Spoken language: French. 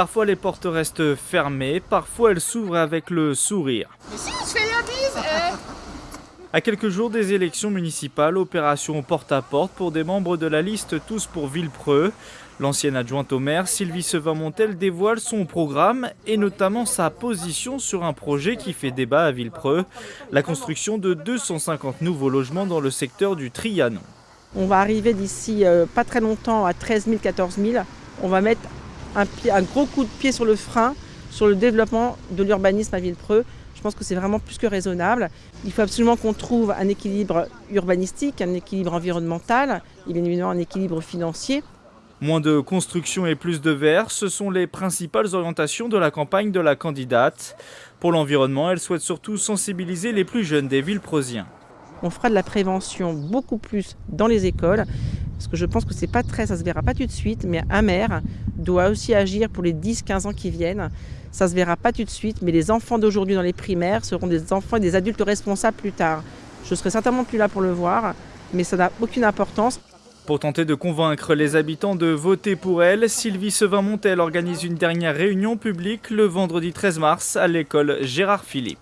Parfois les portes restent fermées, parfois elles s'ouvrent avec le sourire. Mais si, je fais la bise eh. À quelques jours des élections municipales, opération porte-à-porte pour des membres de la liste Tous pour Villepreux. L'ancienne adjointe au maire, Sylvie Sevin-Montel, dévoile son programme et notamment sa position sur un projet qui fait débat à Villepreux, la construction de 250 nouveaux logements dans le secteur du Trianon. On va arriver d'ici euh, pas très longtemps à 13 000, 14 000. On va mettre un, un gros coup de pied sur le frein sur le développement de l'urbanisme à Villepreux. Je pense que c'est vraiment plus que raisonnable. Il faut absolument qu'on trouve un équilibre urbanistique, un équilibre environnemental et bien évidemment un équilibre financier. Moins de construction et plus de verre, ce sont les principales orientations de la campagne de la candidate. Pour l'environnement, elle souhaite surtout sensibiliser les plus jeunes des villes prosiens. On fera de la prévention beaucoup plus dans les écoles, je pense que c'est pas très, ça se verra pas tout de suite, mais un doit aussi agir pour les 10-15 ans qui viennent. Ça se verra pas tout de suite, mais les enfants d'aujourd'hui dans les primaires seront des enfants et des adultes responsables plus tard. Je serai certainement plus là pour le voir, mais ça n'a aucune importance. Pour tenter de convaincre les habitants de voter pour elle, Sylvie Sevin-Montel organise une dernière réunion publique le vendredi 13 mars à l'école Gérard Philippe.